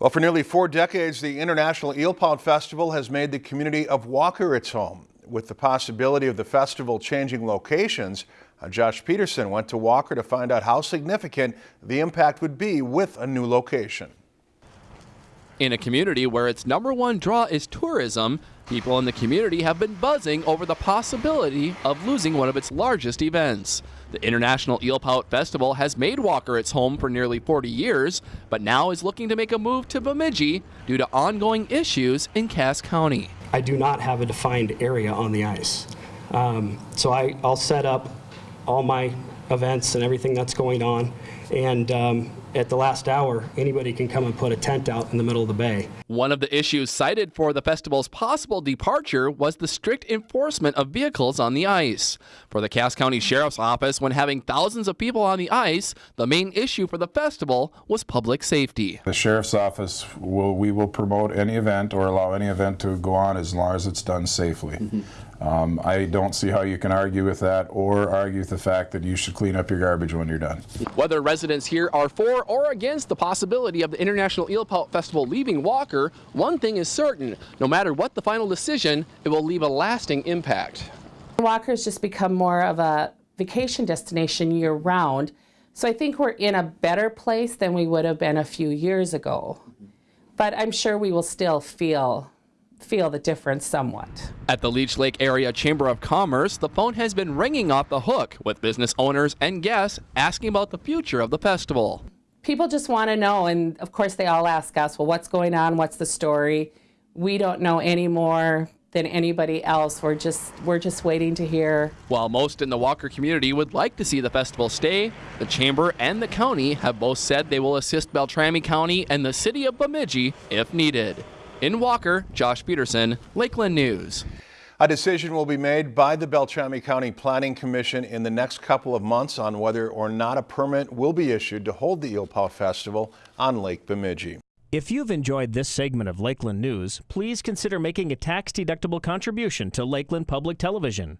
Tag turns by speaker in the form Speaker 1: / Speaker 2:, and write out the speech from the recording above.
Speaker 1: Well, for nearly four decades, the International Eel Pout Festival has made the community of Walker its home. With the possibility of the festival changing locations, uh, Josh Peterson went to Walker to find out how significant the impact would be with a new location.
Speaker 2: In a community where its number one draw is tourism, people in the community have been buzzing over the possibility of losing one of its largest events. The International Eel Pout Festival has made Walker its home for nearly 40 years, but now is looking to make a move to Bemidji due to ongoing issues in Cass County.
Speaker 3: I do not have a defined area on the ice. Um, so I, I'll set up all my events and everything that's going on. And um, at the last hour, anybody can come and put a tent out in the middle of the bay.
Speaker 2: One of the issues cited for the festival's possible departure was the strict enforcement of vehicles on the ice. For the Cass County Sheriff's Office, when having thousands of people on the ice, the main issue for the festival was public safety.
Speaker 4: The Sheriff's Office, will, we will promote any event or allow any event to go on as long as it's done safely. Mm -hmm. Um, I don't see how you can argue with that or argue with the fact that you should clean up your garbage when you're done.
Speaker 2: Whether residents here are for or against the possibility of the International Eelpout Festival leaving Walker, one thing is certain, no matter what the final decision, it will leave a lasting impact.
Speaker 5: Walker's just become more of a vacation destination year round, so I think we're in a better place than we would have been a few years ago. But I'm sure we will still feel feel the difference somewhat.
Speaker 2: At the Leech Lake Area Chamber of Commerce, the phone has been ringing off the hook with business owners and guests asking about the future of the festival.
Speaker 5: People just want to know, and of course they all ask us, well, what's going on? What's the story? We don't know any more than anybody else. We're just we're just waiting to hear.
Speaker 2: While most in the Walker community would like to see the festival stay, the chamber and the county have both said they will assist Beltrami County and the city of Bemidji if needed. In Walker, Josh Peterson, Lakeland News.
Speaker 1: A decision will be made by the Beltrami County Planning Commission in the next couple of months on whether or not a permit will be issued to hold the Eelpout Festival on Lake Bemidji.
Speaker 6: If you've enjoyed this segment of Lakeland News, please consider making a tax-deductible contribution to Lakeland Public Television.